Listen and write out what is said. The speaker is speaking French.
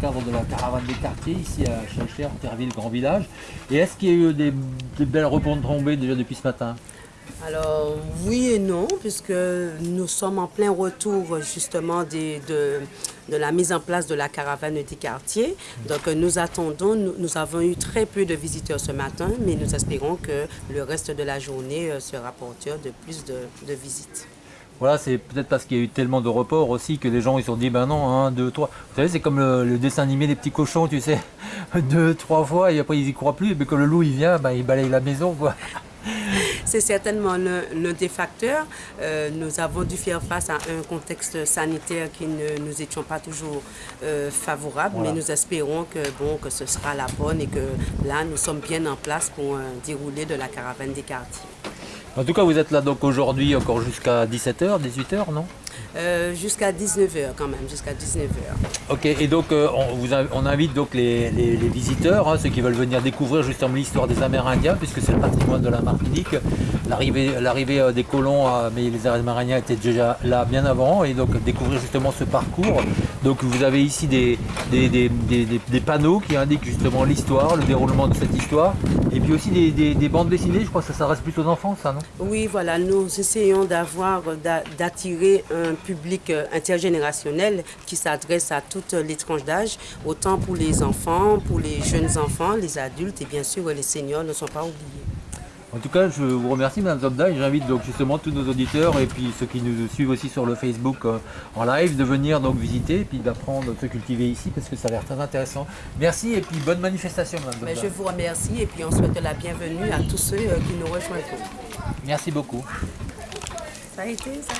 cadre de la caravane des quartiers ici à Chalcher, Terville, Grand Village. Et est-ce qu'il y a eu des, des belles tombées déjà depuis ce matin? Alors oui et non, puisque nous sommes en plein retour justement de, de, la mise en place de la caravane des quartiers. Donc nous attendons, nous, avons eu très peu de visiteurs ce matin, mais nous espérons que le reste de la journée euh, sera porteur de plus de, visites. Voilà, c'est peut-être parce qu'il y a eu tellement de reports aussi que les gens ils se sont dit ben non, un, deux, trois. Vous savez, c'est comme le, dessin animé des petits cochons, tu sais, deux, trois fois et après ils y croient plus. Mais quand le loup il vient, ben, il balaye la maison quoi. C'est certainement l'un des facteurs. Euh, nous avons dû faire face à un contexte sanitaire qui ne nous étions pas toujours euh, favorables, mais nous espérons que, bon, que ce sera la bonne et que là, nous sommes bien en place pour un dérouler de la caravane des quartiers. En tout cas, vous êtes là donc aujourd'hui encore jusqu'à 17h, 18h, non? Euh, jusqu'à 19h quand même, jusqu'à 19h. Ok, et donc euh, on, vous on invite donc les, visiteurs, hein, ceux qui veulent venir découvrir justement l'histoire des Amérindiens, puisque c'est le patrimoine de la Martinique. L'arrivée euh, des colons, mais les Amérindiens étaient déjà là bien avant, et donc découvrir justement ce parcours. Donc vous avez ici des, des, panneaux qui indiquent justement l'histoire, le déroulement de cette histoire, puis aussi des, bandes dessinées, je crois que ça s'adresse plutôt aux enfants, ça, non? Oui, voilà, nous essayons d'avoir, d'attirer un public euh, intergénérationnel qui s'adresse à toutes les tranches d'âge, autant pour les enfants, pour les jeunes enfants, les adultes et bien sûr les seniors ne sont pas oubliés. En tout cas, je vous remercie Mme Zobda et j'invite donc justement tous nos auditeurs et puis ceux qui nous suivent aussi sur le Facebook euh, en live de venir donc visiter et puis d'apprendre à se cultiver ici parce que ça a l'air très intéressant. Merci et puis bonne manifestation Mme Zobda. Je vous remercie et puis on souhaite la bienvenue à tous ceux euh, qui nous rejoindront. Merci beaucoup. Ça a été, ça